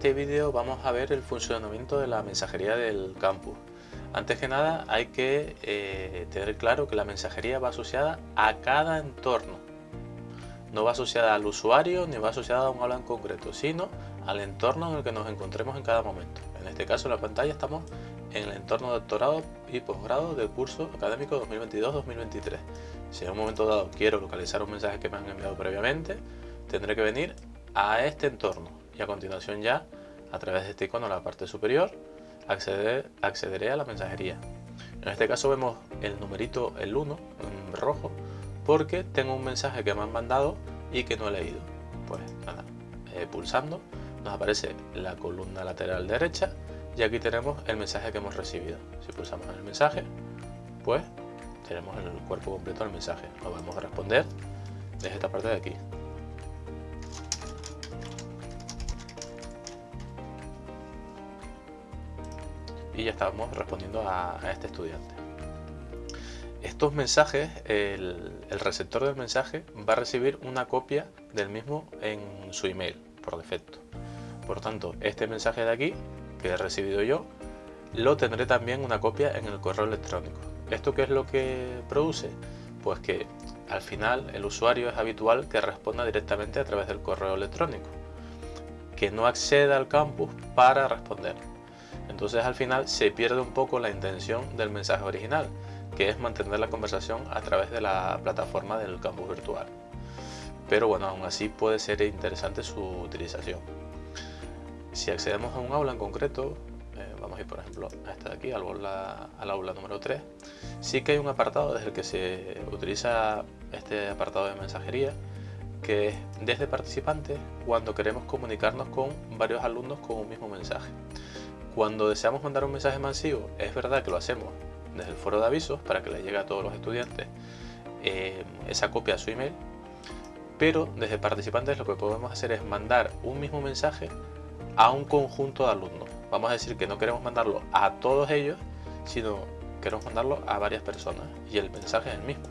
este vídeo vamos a ver el funcionamiento de la mensajería del campus. Antes que nada hay que eh, tener claro que la mensajería va asociada a cada entorno. No va asociada al usuario ni va asociada a un aula en concreto, sino al entorno en el que nos encontremos en cada momento. En este caso en la pantalla estamos en el entorno de doctorado y posgrado del curso académico 2022-2023. Si en un momento dado quiero localizar un mensaje que me han enviado previamente, tendré que venir a este entorno y a continuación ya a través de este icono en la parte superior acceder, accederé a la mensajería. En este caso vemos el numerito el 1 en rojo porque tengo un mensaje que me han mandado y que no he leído. Pues nada, eh, pulsando nos aparece la columna lateral derecha y aquí tenemos el mensaje que hemos recibido. Si pulsamos en el mensaje pues tenemos el cuerpo completo del mensaje. Lo vamos a responder desde esta parte de aquí y ya estamos respondiendo a, este estudiante. Estos mensajes, el, receptor del mensaje va a recibir una copia del mismo en su email por defecto. Por tanto, este mensaje de aquí, que he recibido yo, lo tendré también una copia en el correo electrónico. ¿Esto qué es lo que produce? Pues que al final el usuario es habitual que responda directamente a través del correo electrónico, que no acceda al campus para responder. Entonces al final se pierde un poco la intención del mensaje original, que es mantener la conversación a través de la plataforma del campus virtual. Pero bueno, aún así puede ser interesante su utilización. Si accedemos a un aula en concreto, eh, vamos a ir por ejemplo a esta de aquí, al, aula, al aula número 3, sí que hay un apartado desde el que se utiliza este apartado de mensajería, que es desde participantes cuando queremos comunicarnos con varios alumnos con un mismo mensaje. Cuando deseamos mandar un mensaje masivo, es verdad que lo hacemos desde el foro de avisos para que le llegue a todos los estudiantes eh, esa copia a su email, pero desde participantes lo que podemos hacer es mandar un mismo mensaje a un conjunto de alumnos. Vamos a decir que no queremos mandarlo a todos ellos, sino queremos mandarlo a varias personas y el mensaje es el mismo.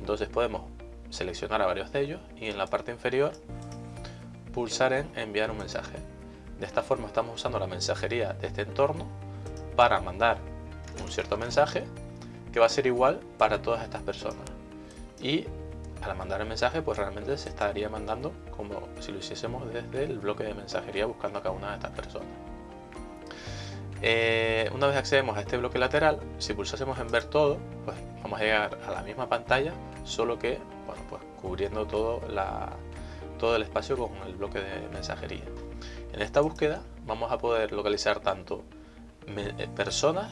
Entonces podemos seleccionar a varios de ellos y en la parte inferior pulsar en enviar un mensaje. De esta forma estamos usando la mensajería de este entorno para mandar un cierto mensaje que va a ser igual para todas estas personas. Y al mandar el mensaje pues realmente se estaría mandando como si lo hiciésemos desde el bloque de mensajería buscando a cada una de estas personas. Eh, una vez accedemos a este bloque lateral, si pulsásemos en ver todo, pues vamos a llegar a la misma pantalla, solo que bueno, pues cubriendo todo, todo el espacio con el bloque de mensajería. En esta búsqueda vamos a poder localizar tanto eh, personas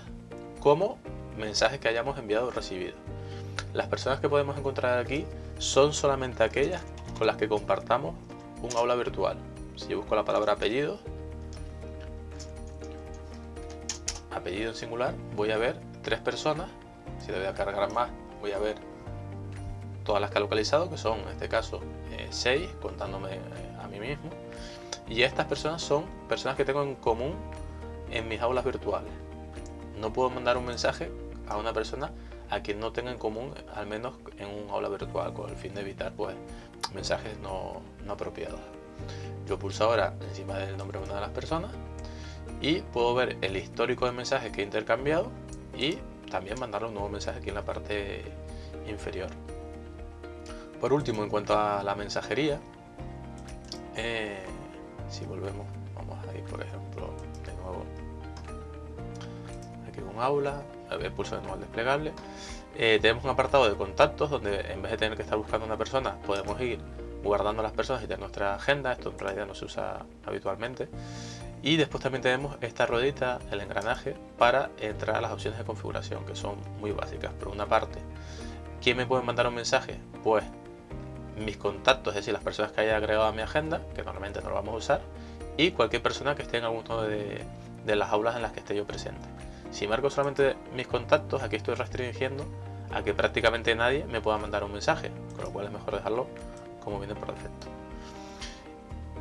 como mensajes que hayamos enviado o recibido. Las personas que podemos encontrar aquí son solamente aquellas con las que compartamos un aula virtual. Si yo busco la palabra apellido, apellido en singular, voy a ver tres personas. Si le voy a cargar más, voy a ver todas las que ha localizado, que son en este caso eh, seis, contándome eh, a mí mismo y estas personas son personas que tengo en común en mis aulas virtuales. No puedo mandar un mensaje a una persona a quien no tenga en común, al menos en un aula virtual, con el fin de evitar pues, mensajes no, no apropiados. Yo pulso ahora encima del nombre de una de las personas y puedo ver el histórico de mensajes que he intercambiado y también mandarle un nuevo mensaje aquí en la parte inferior. Por último, en cuanto a la mensajería, eh, si volvemos vamos a ir por ejemplo de nuevo aquí un aula el pulso de nuevo al desplegable eh, tenemos un apartado de contactos donde en vez de tener que estar buscando una persona podemos ir guardando las personas y tener nuestra agenda esto en realidad no se usa habitualmente y después también tenemos esta ruedita, el engranaje, para entrar a las opciones de configuración, que son muy básicas. Por una parte, ¿quién me puede mandar un mensaje? Pues mis contactos, es decir, las personas que haya agregado a mi agenda, que normalmente no lo vamos a usar, y cualquier persona que esté en alguno de, las aulas en las que esté yo presente. Si marco solamente mis contactos, aquí estoy restringiendo a que prácticamente nadie me pueda mandar un mensaje, con lo cual es mejor dejarlo como viene por defecto.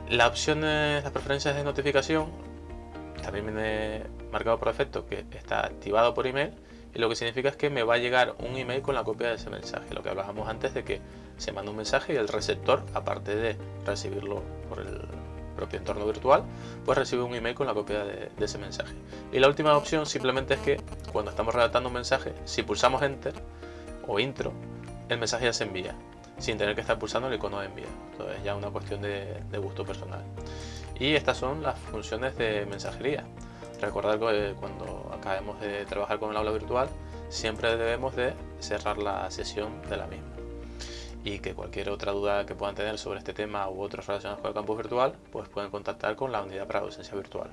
La opción de las preferencias de notificación también viene marcado por defecto que está activado por email y lo que significa es que me va a llegar un email con la copia de ese mensaje, lo que hablábamos antes de que se manda un mensaje y el receptor, aparte de recibirlo por el, propio entorno virtual, pues recibe un email con la copia de, ese mensaje. Y la última opción simplemente es que cuando estamos redactando un mensaje, si pulsamos Enter o Intro, el mensaje ya se envía, sin tener que estar pulsando el icono de envío. Entonces ya una cuestión de, de gusto personal. Y estas son las funciones de mensajería. Recordar que cuando acabemos de trabajar con el aula virtual, siempre debemos de cerrar la sesión de la misma. Y que cualquier otra duda que puedan tener sobre este tema u otros relacionados con el campus virtual, pues pueden contactar con la unidad para docencia virtual.